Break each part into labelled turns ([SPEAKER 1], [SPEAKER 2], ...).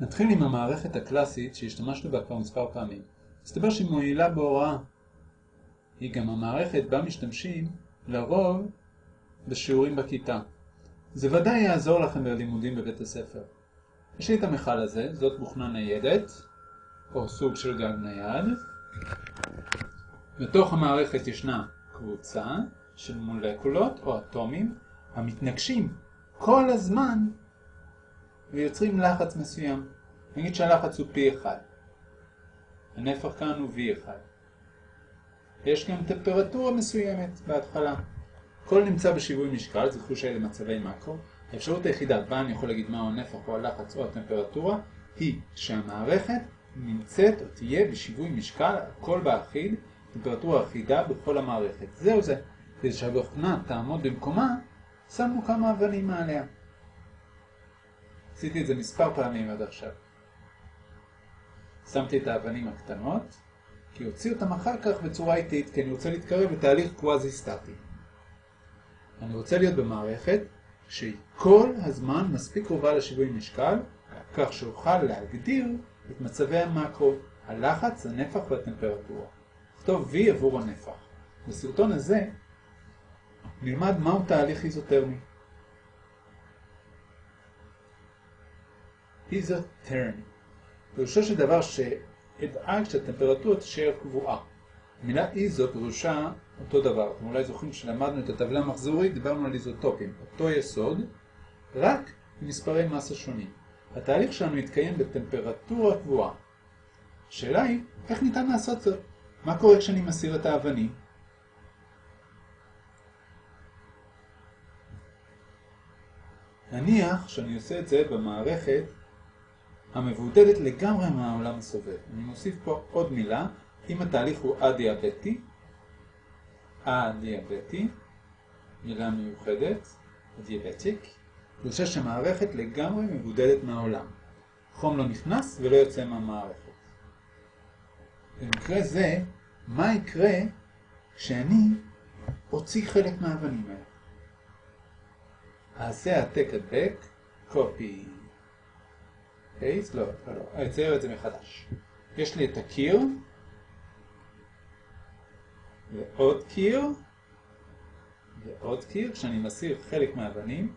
[SPEAKER 1] נתחיל עם המערכת הקלאסית שהשתמשנו בה כבר מספר פעמים. מסתבר שהיא מועילה בהוראה. היא גם המערכת בה משתמשים לרוב בשיעורים בכיתה. זה ודאי יעזור לכם בלימודים בבית הספר. יש לי את המכל הזה, זאת בוכנה ניידת, או סוג של גג נייד. בתוך המערכת ישנה קבוצה של מולקולות או אטומים המתנגשים כל הזמן ויוצרים לחץ מסוים. נגיד שהלחץ הוא P1. הנפח כאן הוא V1. יש גם טמפרטורה מסוימת בהתחלה. כל נמצא בשיווי משקל, זכרו שאלה מצבי מקרו. האפשרות היחידה בה אני יכול להגיד מהו הנפח או הלחץ או הטמפרטורה היא שהמערכת נמצאת או תהיה בשיווי משקל, הכל באחיד, טמפרטורה אחידה בכל המערכת. זהו זה. כדי שהבוכנה תעמוד במקומה, שמנו כמה אבנים מעליה. עשיתי את זה מספר פעמים עד עכשיו. שמתי את האבנים הקטנות, כי הוציא אותם אחר כך בצורה איטית, כי אני רוצה להתקרב לתהליך קוואזי סטטי. אני רוצה להיות במערכת שהיא כל הזמן מספיק קרובה לשיווי משקל, כך שאוכל להגדיר את מצבי המקרו, הלחץ, הנפח והטמפרטורה. נכתוב V עבור הנפח. בסרטון הזה נלמד מהו תהליך איזוטרמי. איזוטרמי. פירושו של דבר שאדאג שהטמפרטורה תישאר קבועה. המילה איזו פירושה אותו דבר. אתם אולי זוכרים שלמדנו את הטבלה המחזורית, דיברנו על איזוטופים. אותו יסוד, רק מספרי מסה שונים. התהליך שלנו יתקיים בטמפרטורה קבועה. השאלה היא, איך ניתן לעשות זאת? מה קורה כשאני מסיר את האבנים? נניח שאני עושה את זה במערכת המבודדת לגמרי מהעולם הסובב. אני מוסיף פה עוד מילה, אם התהליך הוא א-דיאבטי, א-דיאבטי, מילה מיוחדת, דיאבטיק, פירושה שהמערכת לגמרי מבודדת מהעולם. חום לא נכנס ולא יוצא מהמערכת. במקרה זה, מה יקרה כשאני אוציא חלק מהאבנים האלה? אעשה העתק הדבק, copy, paste, לא, לא, לא, אצייר את זה מחדש. יש לי את הקיר, ועוד קיר, ועוד קיר, כשאני מסיר חלק מהאבנים,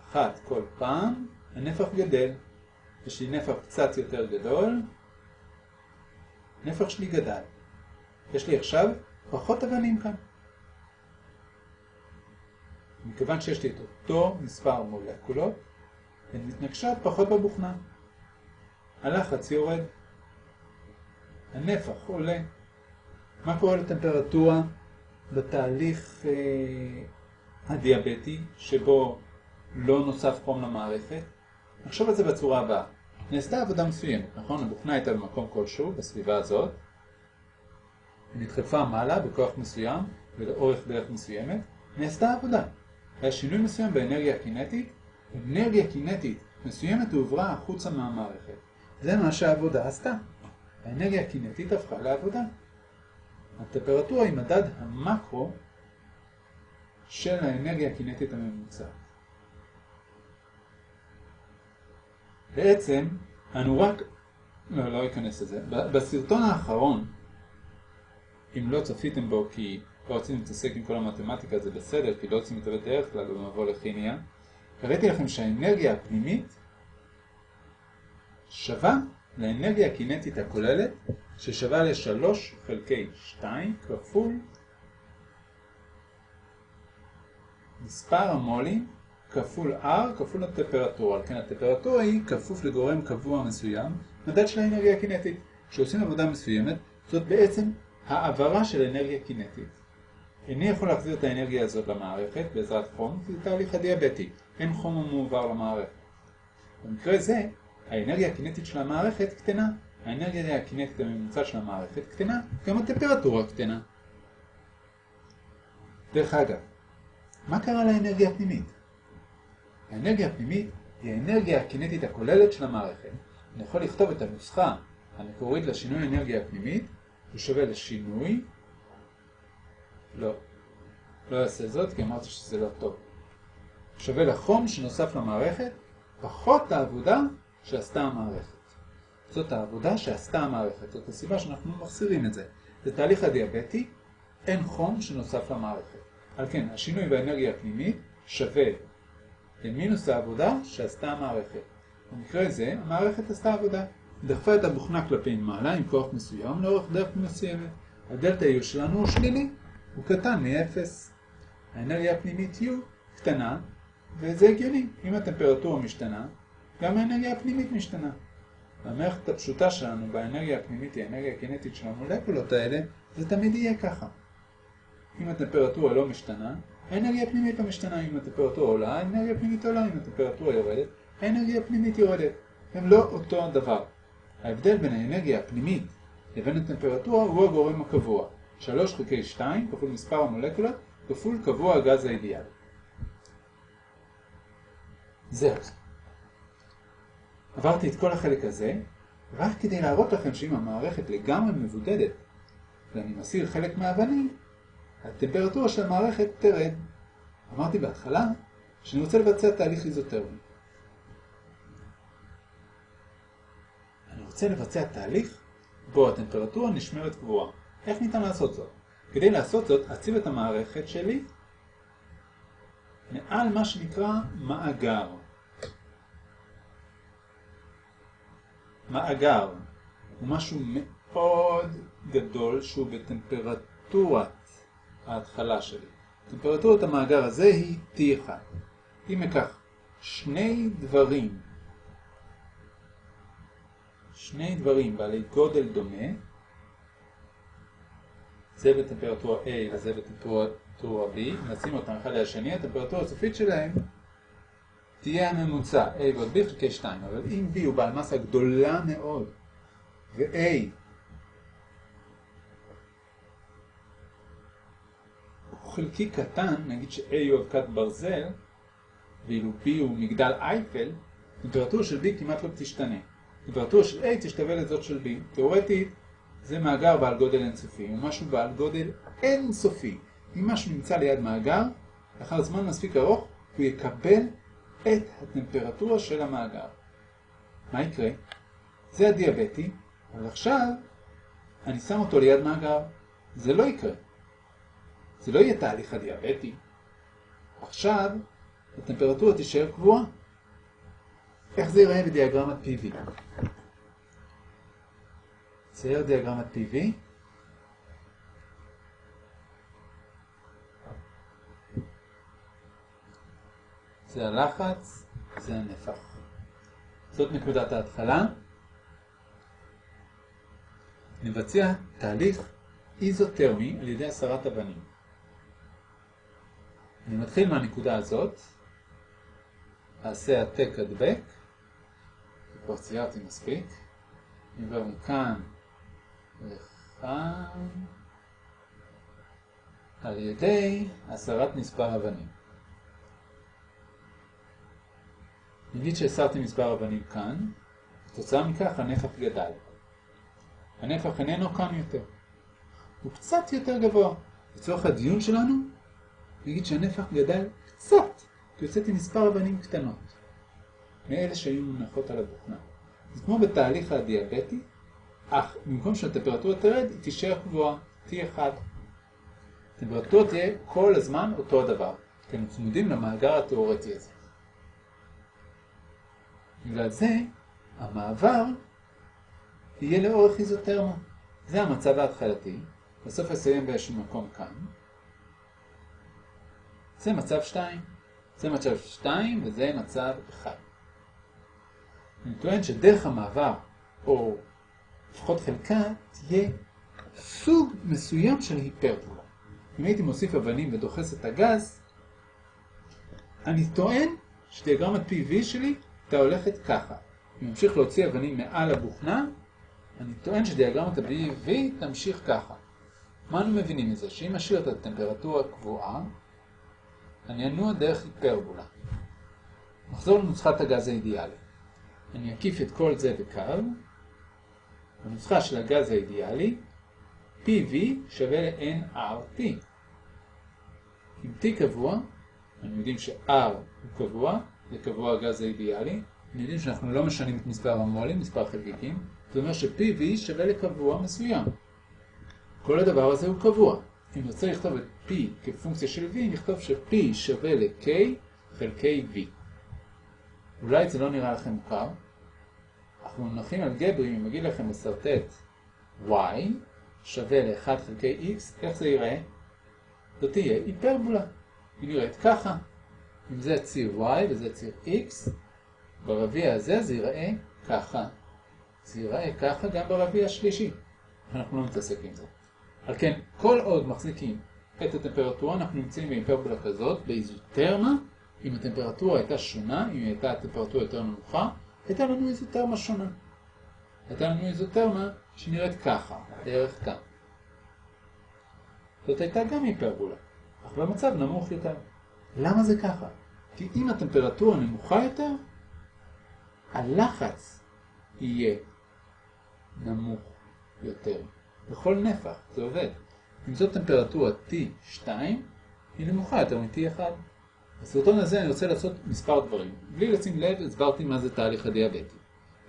[SPEAKER 1] אחת כל פעם, הנפח גדל. יש לי נפח קצת יותר גדול, נפח שלי גדל. יש לי עכשיו פחות אבנים כאן. מכיוון שיש לי את אותו מספר מולקולות, הן מתנגשות פחות בבוכנה. הלחץ יורד, הנפח עולה. מה קורה לטמפרטורה בתהליך אה, הדיאבטי, שבו לא נוסף חום למערכת? נחשוב על זה בצורה הבאה. נעשתה עבודה מסוימת, נכון? הבוכנה הייתה במקום כלשהו, בסביבה הזאת. היא נדחפה מעלה בכוח מסוים ולאורך דרך מסוימת. נעשתה עבודה. היה שינוי מסוים באנרגיה הקינטית, אנרגיה קינטית מסוימת הועברה החוצה מהמערכת. זה מה שהעבודה עשתה. האנרגיה הקינטית הפכה לעבודה. הטמפרטורה היא מדד המקרו של האנרגיה הקינטית הממוצעת. בעצם, אנו רק... לא, לא אכנס לזה. בסרטון האחרון, אם לא צפיתם בו כי לא רוצים להתעסק עם כל המתמטיקה, זה בסדר, כי לא רוצים להתעבד דרך כלל במבוא לכימיה, הראיתי לכם שהאנרגיה הפנימית שווה לאנרגיה הקינטית הכוללת, ששווה ל-3 חלקי 2 כפול מספר המולים כפול R כפול הטמפרטורה. על כן הטמפרטורה היא כפוף לגורם קבוע מסוים, מדד של האנרגיה הקינטית. כשעושים עבודה מסוימת, זאת בעצם העברה של אנרגיה קינטית. איני יכול להחזיר את האנרגיה הזאת למערכת בעזרת חום, זה תהליך הדיאבטי. אין חום המועבר למערכת. במקרה זה, האנרגיה הקינטית של המערכת קטנה. האנרגיה הקינטית הממוצעת של המערכת קטנה, גם הטמפרטורה קטנה. דרך אגב, מה קרה לאנרגיה הפנימית? האנרגיה הפנימית היא האנרגיה הקינטית הכוללת של המערכת. אני יכול לכתוב את הנוסחה המקורית לשינוי האנרגיה הפנימית, הוא שווה לשינוי, לא, לא אעשה זאת כי אמרתי שזה לא טוב. שווה לחום שנוסף למערכת, פחות העבודה שעשתה המערכת. זאת העבודה שעשתה המערכת, זאת הסיבה שאנחנו מחסירים את זה. זה הדיאבטי, אין חום שנוסף למערכת. על כן, השינוי באנרגיה הפנימית שווה למינוס העבודה שעשתה המערכת. במקרה זה, המערכת עשתה עבודה. דחפה את הבוכנה כלפי מעלה עם כוח מסוים לאורך דרך מסוימת. הדלתא U שלנו הוא שלילי, הוא קטן מ-0. האנרגיה הפנימית U קטנה, וזה הגיוני. אם הטמפרטורה משתנה, גם האנרגיה הפנימית משתנה. המערכת הפשוטה שלנו באנרגיה הפנימית היא האנרגיה הקינטית של המולקולות האלה, זה תמיד יהיה ככה. אם הטמפרטורה לא משתנה, האנרגיה הפנימית לא משתנה. אם הטמפרטורה עולה, האנרגיה הפנימית עולה. אם הטמפרטורה יורדת, האנרגיה הפנימית יורדת. הם לא אותו דבר. ההבדל בין האנרגיה הפנימית לבין הטמפרטורה הוא הגורם הקבוע. 3 חלקי 2 כפול מספר המולקולות כפול קבוע הגז האידיאלי. זהו. עברתי את כל החלק הזה, רק כדי להראות לכם שאם המערכת לגמרי מבודדת ואני מסיר חלק מהאבנים, הטמפרטורה של המערכת תרד. אמרתי בהתחלה שאני רוצה לבצע תהליך איזוטרמי. אני רוצה לבצע תהליך בו הטמפרטורה נשמרת קבועה. איך ניתן לעשות זאת? כדי לעשות זאת, אציב את המערכת שלי מעל מה שנקרא מאגר. מאגר הוא משהו מאוד גדול שהוא בטמפרטורת ההתחלה שלי. טמפרטורת המאגר הזה היא T1. אם אקח שני דברים, שני דברים בעלי גודל דומה, זה בטמפרטורה A וזה בטמפרטורה B, נשים אותם אחד לשני, הטמפרטורה הסופית שלהם תהיה הממוצע A ועוד B חלקי 2, אבל אם B הוא בעל מסה גדולה מאוד ו-A הוא חלקי קטן, נגיד ש-A הוא אבקת ברזל ואילו B הוא מגדל אייפל, טמפרטורה של B כמעט לא תשתנה. טמפרטורה של A תשתווה לזאת של B. תאורטית זה מאגר בעל גודל אינסופי, הוא משהו בעל גודל אינסופי. אם משהו נמצא ליד מאגר, לאחר זמן מספיק ארוך הוא יקבל את הטמפרטורה של המאגר. מה יקרה? זה הדיאבטי, אבל עכשיו אני שם אותו ליד מאגר. זה לא יקרה. זה לא יהיה תהליך הדיאבטי. עכשיו הטמפרטורה תישאר קבועה. איך זה ייראה בדיאגרמת PV? צייר דיאגרמת PV. זה הלחץ, זה הנפח. זאת נקודת ההתחלה. נבצע תהליך איזוטרמי על ידי הסרת אבנים. אני מתחיל מהנקודה הזאת, אעשה העתק הדבק, כבר ציירתי מספיק, עובר מכאן לכאן על ידי הסרת מספר אבנים. נגיד שהסרתי מספר אבנים כאן, כתוצאה מכך הנפח גדל. הנפח איננו כאן יותר. הוא קצת יותר גבוה. לצורך הדיון שלנו, נגיד שהנפח גדל קצת, כי הוצאתי מספר אבנים קטנות, מאלה שהיו מונחות על הבוכנה. זה כמו בתהליך הדיאבטי, אך במקום שהטמפרטורה תרד, היא תישאר גבוהה, T1. הטמפרטורה תהיה כל הזמן אותו הדבר, כי הם צמודים למאגר התיאורטי הזה. בגלל זה, המעבר יהיה לאורך איזוטרמה. זה המצב ההתחלתי, בסוף אסיים באיזשהו מקום כאן. זה מצב 2. זה מצב 2 וזה מצב 1. אני טוען שדרך המעבר, או לפחות חלקה, תהיה סוג מסוים של היפרבולה. אם הייתי מוסיף אבנים ודוחס את הגז, אני טוען שדיאגרמת PV שלי הייתה הולכת ככה. אם ממשיך להוציא אבנים מעל הבוכנה, אני טוען שדיאגרמת ה-PV תמשיך ככה. מה אנו מבינים מזה? שאם אשאיר את הטמפרטורה קבועה, אני אנוע דרך היפרבולה. נחזור לנוסחת הגז האידיאלי. אני אקיף את כל זה בקו. הנוסחה של הגז האידיאלי, PV שווה ל-nRT. אם T קבוע, אנחנו יודעים ש-R הוא קבוע, זה קבוע הגז האידיאלי, יודעים שאנחנו לא משנים את מספר המולים, מספר חלקיקים, זה אומר ש-PV שווה לקבוע מסוים. כל הדבר הזה הוא קבוע. אם נרצה לכתוב את P כפונקציה של V, נכתוב ש-P שווה ל-K חלקי V. אולי זה לא נראה לכם מוכר. אנחנו מונחים על גברי, אם אגיד לכם לסרטט Y שווה ל-1 חלקי X, איך זה ייראה? זאת תהיה היפרבולה. היא נראית ככה. אם זה ציר Y וזה ציר X, ברביע הזה זה ייראה ככה. זה ייראה ככה גם ברביע השלישי. אנחנו לא מתעסק עם זה. על כן, כל עוד מחזיקים את הטמפרטורה, אנחנו נמצאים בהיפרבולה כזאת, באיזוטרמה, אם הטמפרטורה הייתה שונה, אם הייתה הטמפרטורה יותר נמוכה, הייתה לנו איזוטרמה שונה. הייתה לנו איזוטרמה שנראית ככה, בערך כאן. זאת הייתה גם היפרבולה, אך במצב נמוך יותר. למה זה ככה? כי אם הטמפרטורה נמוכה יותר, הלחץ יהיה נמוך יותר. בכל נפח, זה עובד. אם זאת טמפרטורה T2, היא נמוכה יותר מ-T1. בסרטון הזה אני רוצה לעשות מספר דברים. בלי לשים לב, הסברתי מה זה תהליך הדיאבטי,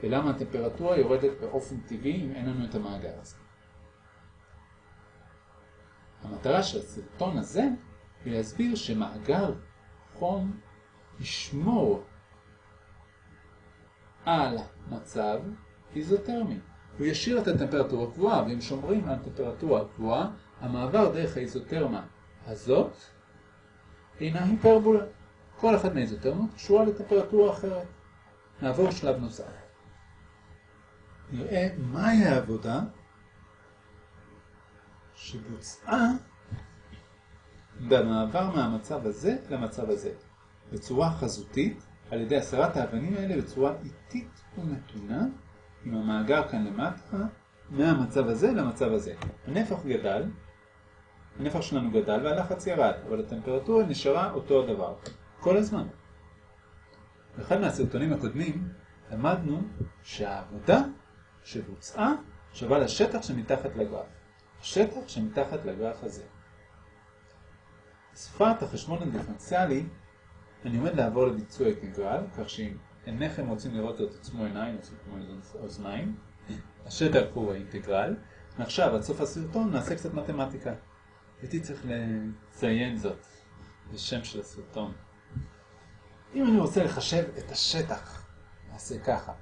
[SPEAKER 1] ולמה הטמפרטורה יורדת באופן טבעי אם אין לנו את המאגר הזה. המטרה של הסרטון הזה היא להסביר שמאגר חום ישמור על מצב איזוטרמי. הוא ישאיר את הטמפרטורה קבועה, ואם שומרים על טמפרטורה קבועה, המעבר דרך האיזוטרמה הזאת הינה היפרבולה. כל אחת מהאיזוטרמות קשורה לטמפרטורה אחרת. נעבור שלב נוסף. נראה מהי העבודה שבוצעה במעבר מהמצב הזה למצב הזה, בצורה חזותית, על ידי הסרת האבנים האלה בצורה איטית ומתונה, עם המאגר כאן למטה, מהמצב הזה למצב הזה. הנפח גדל, הנפח שלנו גדל והלחץ ירד, אבל הטמפרטורה נשארה אותו הדבר, כל הזמן. באחד מהסרטונים הקודמים למדנו שהעבודה שבוצעה שווה לשטח שמתחת לגרף. השטח שמתחת לגרף הזה. שפת החשבון הדיפרנציאלי, אני עומד לעבור לביצוע אינטגרל, כך שאם אינכם רוצים לראות את עצמו עיניים או עצמו אוזניים, השטח הוא האינטגרל, ועכשיו עד סוף הסרטון נעשה קצת מתמטיקה. הייתי צריך לציין זאת בשם של הסרטון. אם אני רוצה לחשב את השטח, נעשה ככה.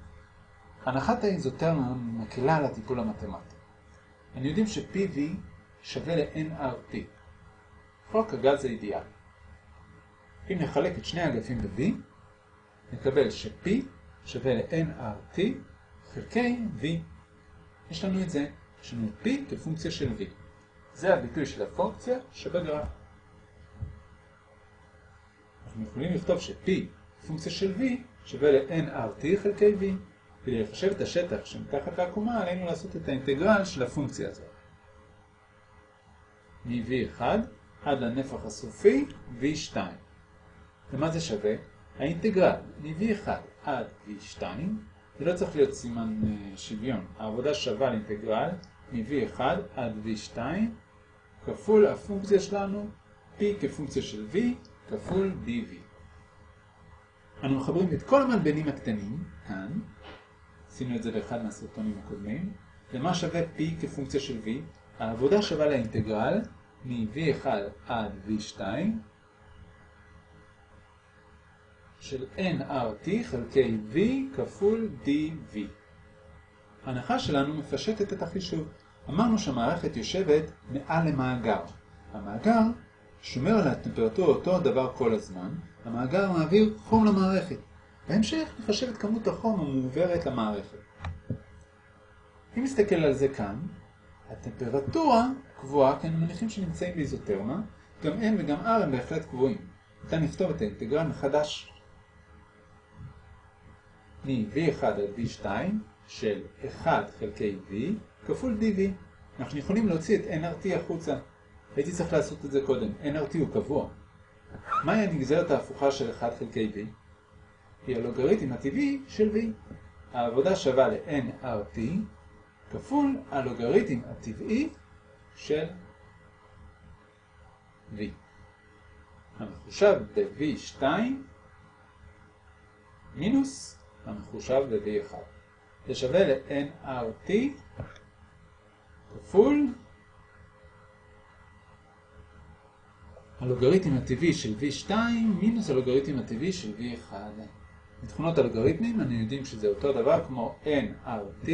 [SPEAKER 1] הנחת האיזוטרמה מקלה על הטיפול המתמטי. אני יודעים ש-PV שווה ל-NRT. חוק הגז האידיאלי. אם נחלק את שני האגפים ב-V, נקבל ש-P שווה ל-NRT חלקי V. יש לנו את זה, יש לנו P כפונקציה של V. זה הביטוי של הפונקציה שבגרף. אנחנו יכולים לכתוב ש-P פונקציה של V שווה ל-NRT חלקי V. כדי לחשב את השטח שמתחת לעקומה עלינו לעשות את האינטגרל של הפונקציה הזאת. מ-V1 עד לנפח הסופי V2. ומה זה שווה? האינטגרל מ-V1 עד V2, זה לא צריך להיות סימן שוויון, העבודה שווה לאינטגרל מ-V1 עד V2 כפול הפונקציה שלנו P כפונקציה של V כפול dV. אנו מחברים את כל המלבנים הקטנים, כאן, עשינו את זה באחד מהסרטונים הקודמים, למה שווה P כפונקציה של V, העבודה שווה לאינטגרל מ-V1 עד V2 של nRT חלקי V כפול dV. ההנחה שלנו מפשטת את החישוב. אמרנו שהמערכת יושבת מעל למאגר. המאגר שומר על הטמפרטורה אותו הדבר כל הזמן, המאגר מעביר חום למערכת. בהמשך נחשב את כמות החום המועברת למערכת. אם נסתכל על זה כאן, הטמפרטורה קבועה, כי אני מניחים שנמצאים באיזוטרמה, גם N וגם R הם בהחלט קבועים. ניתן לכתוב את האינטגרל מחדש מ-V1 עד V2 של 1 חלקי V כפול dV. אנחנו יכולים להוציא את nRT החוצה. הייתי צריך לעשות את זה קודם. nRT הוא קבוע. מהי הנגזרת ההפוכה של 1 חלקי V? היא הלוגריתם הטבעי של V. העבודה שווה ל-nRT כפול הלוגריתם הטבעי של V. המחושב ב-V2 מינוס המחושב ל-V1. זה שווה ל-nRT כפול הלוגריתם הטבעי של V2 מינוס הלוגריתם הטבעי של V1. מתכונות אלגוריתמים אני יודעים שזה אותו דבר כמו nRT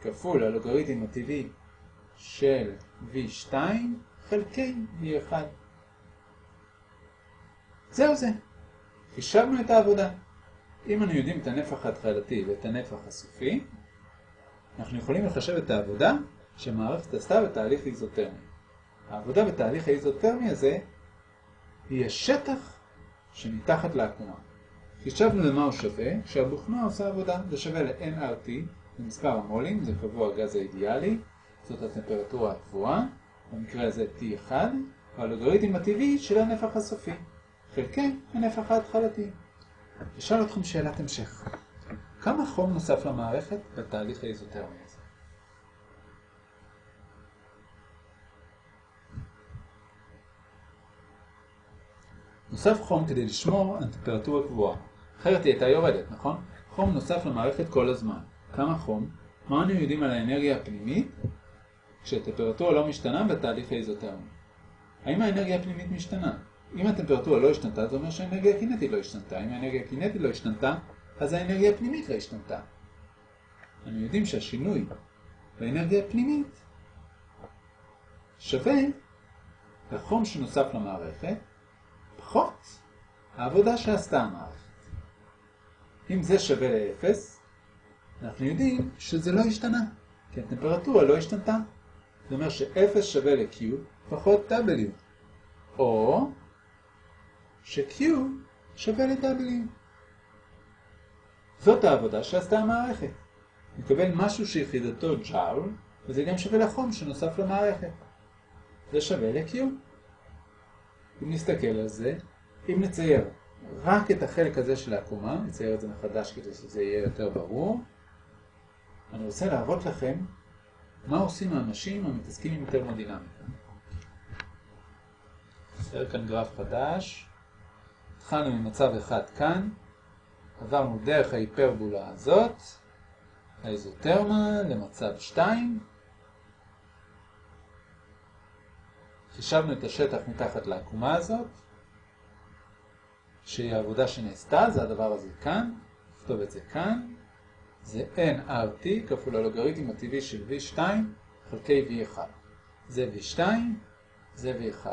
[SPEAKER 1] כפול הלוגריתם הטבעי של V2 חלקי V1. זהו זה. חישבנו את העבודה. אם אנחנו יודעים את הנפח ההתחלתי ואת הנפח הסופי, אנחנו יכולים לחשב את העבודה שמערכת עשתה בתהליך איזוטרמי. העבודה בתהליך האיזוטרמי הזה היא השטח שמתחת לעקומה. חישבנו למה הוא שווה, כשהבוכנה עושה עבודה, זה שווה ל-nRT, מספר המולים, זה קבוע הגז האידיאלי, זאת הטמפרטורה הקבועה, במקרה הזה T1, והלוגריתם הטבעי של הנפח הסופי, חלקי הנפח ההתחלתי. אשאל אתכם שאלת המשך. כמה חום נוסף למערכת בתהליך האיזוטרמי הזה? נוסף חום כדי לשמור על טמפרטורה קבועה. אחרת היא הייתה יורדת, נכון? חום נוסף למערכת כל הזמן. כמה חום? מה אנו יודעים על האנרגיה הפנימית כשהטמפרטורה לא משתנה בתהליך האיזוטרמי? האם האנרגיה הפנימית משתנה? אם הטמפרטורה לא השתנתה, זה אומר שהאנרגיה הקינטית לא השתנתה. אם האנרגיה הקינטית לא השתנתה, אז האנרגיה הפנימית לא השתנתה. אנו יודעים שהשינוי באנרגיה הפנימית שווה לחום שנוסף למערכת פחות העבודה שעשתה המערכת. אם זה שווה ל-0, אנחנו יודעים שזה לא השתנה, כי הטמפרטורה לא השתנתה. זה אומר ש-0 שווה ל-Q פחות W, או ש-Q שווה ל-W. זאת העבודה שעשתה המערכת. נקבל משהו שיחידתו ג'אול, וזה גם שווה לחום שנוסף למערכת. זה שווה ל-Q. אם נסתכל על זה, אם נצייר רק את החלק הזה של העקומה, נצייר את זה מחדש כדי שזה יהיה יותר ברור, אני רוצה להראות לכם מה עושים האנשים המתעסקים עם תרמודינמיקה. נצייר כאן גרף חדש. התחלנו ממצב אחד כאן, עברנו דרך ההיפרבולה הזאת, האיזוטרמה, למצב 2. חישבנו את השטח מתחת לעקומה הזאת, שהיא העבודה שנעשתה, זה הדבר הזה כאן, נכתוב את זה כאן, זה nRT כפול הלוגריתם הטבעי של V2 חלקי V1. זה V2, זה V1.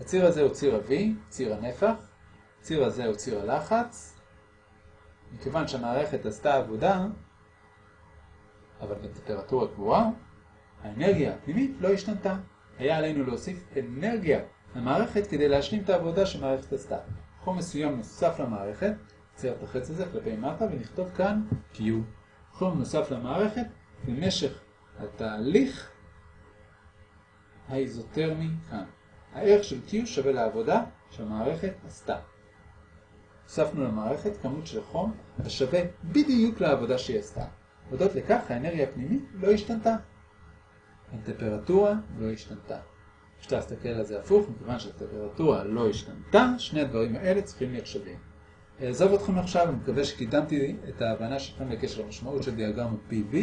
[SPEAKER 1] הציר הזה הוא ציר ה-V, ציר הנפח, הציר הזה הוא ציר הלחץ. מכיוון שהמערכת עשתה עבודה, אבל בטמפרטורה קבועה, האנרגיה הפנימית לא השתנתה. היה עלינו להוסיף אנרגיה למערכת כדי להשלים את העבודה שהמערכת עשתה. חום מסוים נוסף למערכת, נצייר את החץ הזה כלפי מטה ונכתוב כאן Q. חום נוסף למערכת במשך התהליך האיזוטרמי כאן. הערך של Q שווה לעבודה שהמערכת עשתה. הוספנו למערכת כמות של חום השווה בדיוק לעבודה שהיא עשתה. הודות לכך האנרגיה הפנימית לא השתנתה. הטמפרטורה לא השתנתה. אפשר להסתכל על זה הפוך, מכיוון שהטמפרטורה לא השתנתה, שני הדברים האלה צריכים להיות שווים. אעזוב אתכם עכשיו, אני מקווה שקידמתי את ההבנה שלכם בקשר למשמעות של דיאגרמות PV,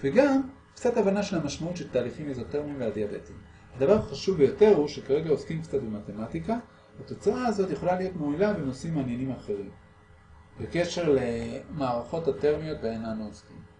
[SPEAKER 1] וגם קצת הבנה של המשמעות של תהליכים איזוטרמיים והדיאבטיים. הדבר החשוב ביותר הוא שכרגע עוסקים קצת במתמטיקה, התוצאה הזאת יכולה להיות מועילה בנושאים מעניינים אחרים. בקשר למערכות הטרמיות בהן אנו עוסקים.